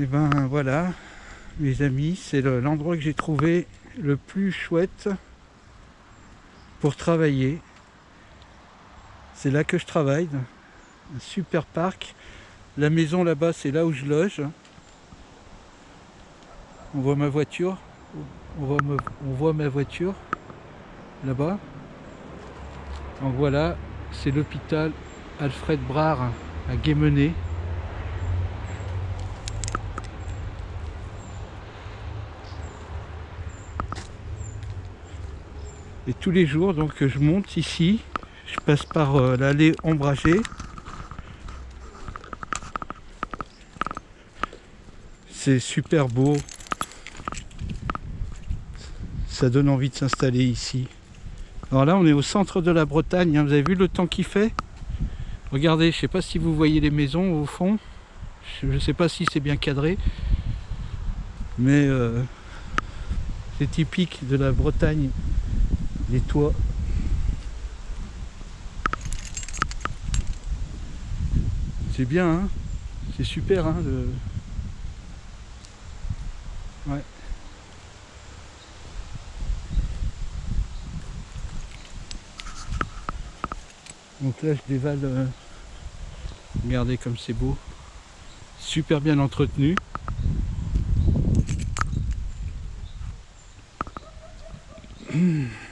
Et ben voilà, mes amis, c'est le- l'endroit que j'ai trouvé le plus chouette pour travailler. C'est là que je travaille, un super parc. La maison là-bas, c'est là où je loge. On voit ma voiture, on voit, me- on voit ma voiture là-bas. Donc voilà, c'est l'hôpital Alfred Brard à Guémené. Et tous les jours, donc je monte ici, je passe par euh, l'allée ombragée. C'est super beau. Ça donne envie de s'installer ici. Alors là, on est au centre de la Bretagne. hein. Vous avez vu le temps qu'il fait? Regardez, je ne sais pas si vous voyez les maisons au fond. Je ne sais pas si c'est bien cadré. Mais euh, c'est typique de la Bretagne. Les toits. C'est bien, hein C'est super, hein Ouais. Donc là, je dévale. euh, Regardez comme c'est beau. Super bien entretenu.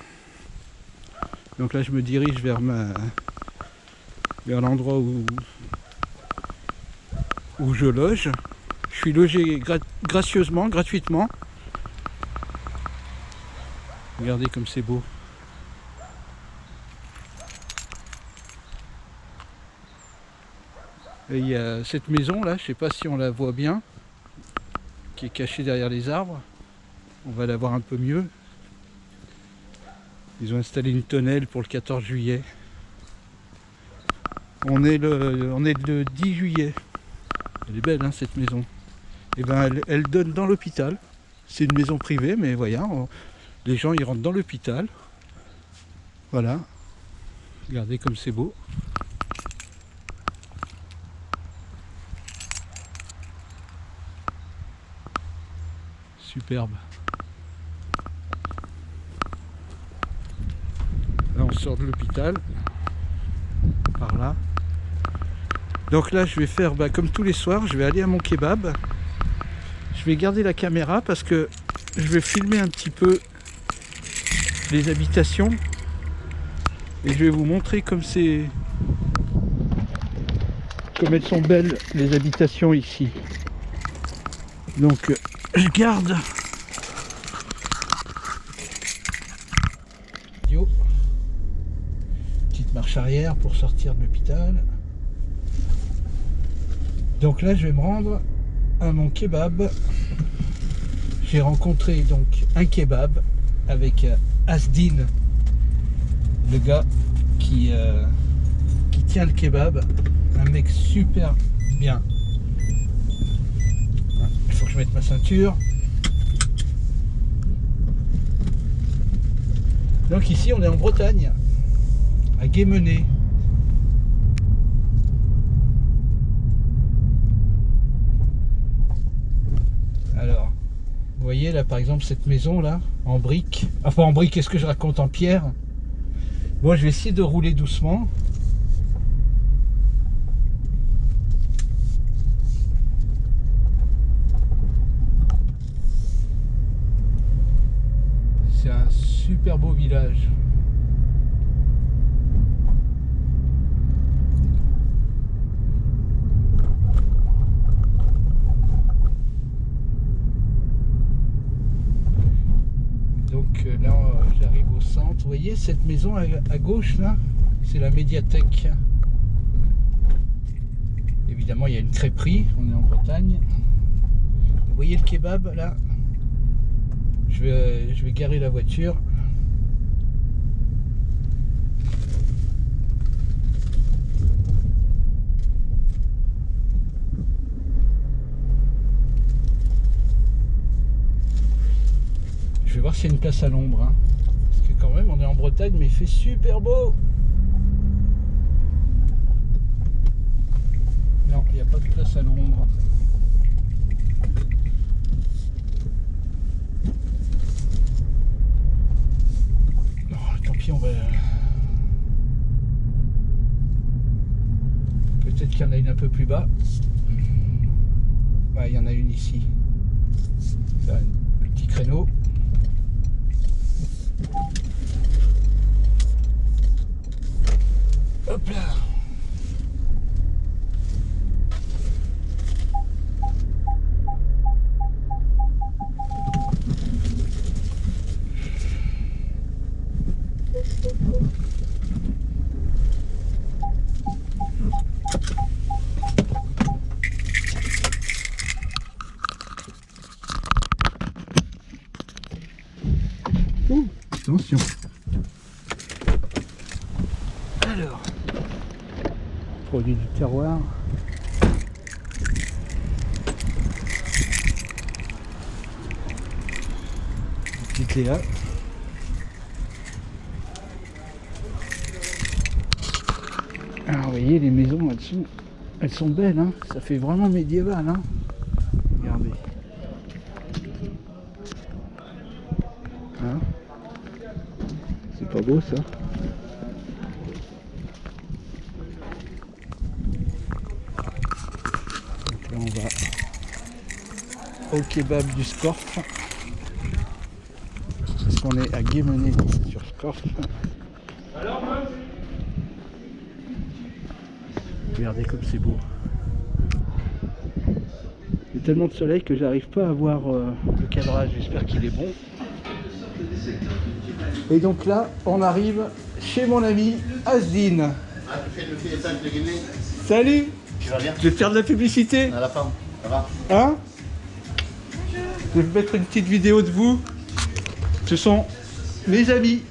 Donc là, je me dirige vers ma vers l'endroit où où je loge. Je suis logé gra- gracieusement, gratuitement. Regardez comme c'est beau. Et il y a cette maison là, je sais pas si on la voit bien, qui est cachée derrière les arbres. On va la voir un peu mieux. Ils ont installé une tonnelle pour le 14 juillet. On est le, on est le 10 juillet. Elle est belle hein, cette maison. Et ben elle, donne dans l'hôpital. C'est une maison privée, mais on- les gens ils rentrent dans l'hôpital. Voilà. Regardez comme c'est beau. Superbe. On sort de l'hôpital. Par là. Donc là je vais faire bah, comme tous les soirs, je vais aller à mon kebab. Je vais garder la caméra parce que je vais filmer un petit peu les habitations. Et je vais vous montrer comme c'est. Comme elles sont belles les habitations ici. Donc je garde. Yo. Petite arrière pour sortir de l'hôpital. Donc là je vais me rendre à mon kebab. J'ai rencontré donc un kebab avec euh, Asdin, le gars qui, euh, qui tient le kebab. Un mec super bien. Il faut que je mette ma ceinture. Donc ici on est en Bretagne, à. Alors, vous voyez là par exemple cette maison là, en briques. Enfin en briques, qu'est-ce que je raconte en pierre? Bon, je vais essayer de rouler doucement. C'est un super beau village. Vous voyez cette maison à, gauche là C'est la médiathèque. Évidemment, il y a une crêperie. On est en Bretagne. Vous voyez le kebab là? Euh, je vais, garer la voiture. Je vais voir s'il y a une place à l'ombre. Hein même, on est en Bretagne, mais il fait super beau. Non, il n'y a pas de place à l'ombre. Oh, tant pis, on va... Peut-être qu'il y en a une un peu plus bas. Il y en a une ici. Un petit créneau. Attention. Alors, produit du terroir. Petite Léa. Alors, vous voyez, les maisons, elles sont, elles sont belles, hein. ça fait vraiment médiéval. Hein. Regardez. Hein C'est pas beau ça Donc là on va au kebab du Scorf. Parce qu'on est à Guémené sur Scorf. Regardez comme c'est beau. Il y a tellement de soleil que j'arrive pas à voir euh, le cadrage, j'espère qu'il est bon. Et donc là, on arrive chez mon ami. Ah, Guinée Salut Tu vas bien Je vais te faire de la publicité. À la fin, ça va Hein Je vais mettre une petite vidéo de vous. Ce sont mes amis